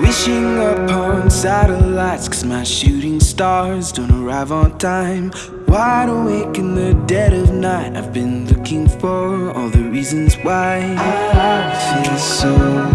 Wishing upon satellites Cause my shooting stars don't arrive on time. Wide awake in the dead of night I've been looking for all the reasons why. I feel so